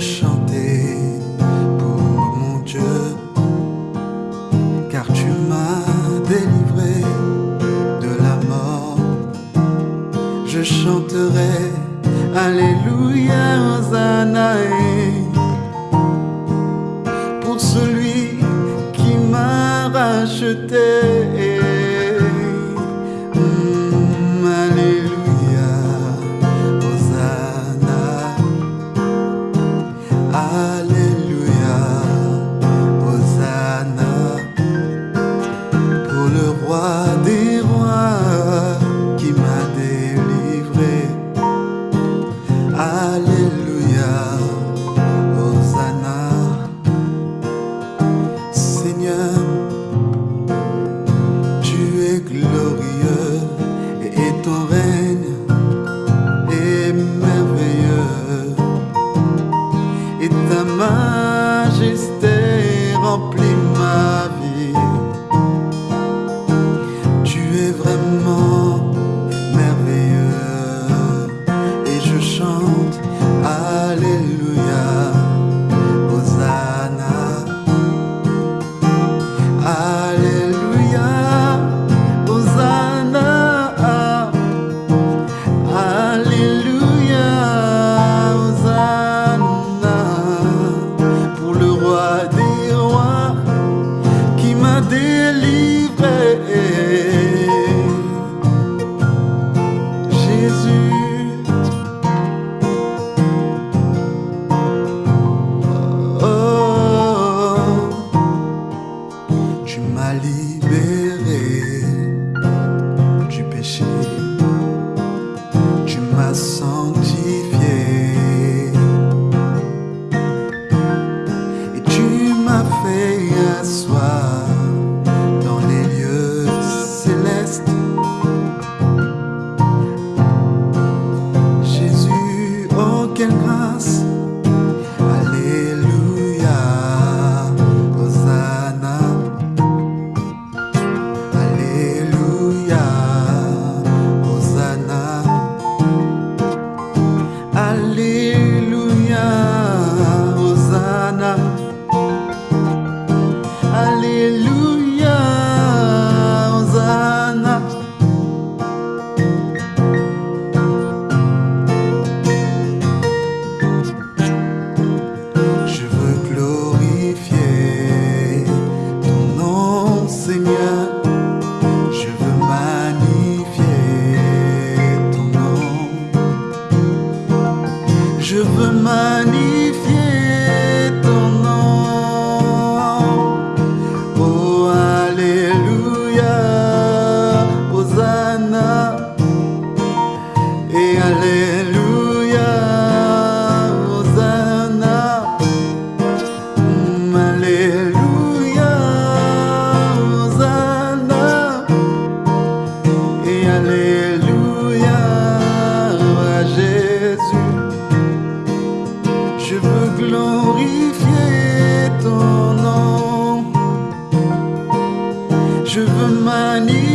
je chanterai. Alléluia, Hosanna pour celui qui m'a racheté. ta majesté Please. Jésus. Oh, oh, oh. tu m'as et Alléluia, Hosanna, mm, Alléluia, Hosanna, et Alléluia. Jésus. Je veux glorifier ton nom, je veux magnifier.